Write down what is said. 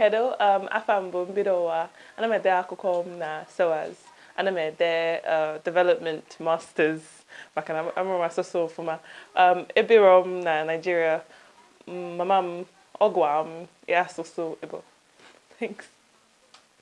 kedu um, afa mbụ mbido ụwa ana m ede akụkọ m na SOAS ana m ede uh, development masters maka na amụrụ m asụsụ ọfụma um, ebiro m na Nigeria mm, mama m ọ gwa m asụsụ Igbo thanks.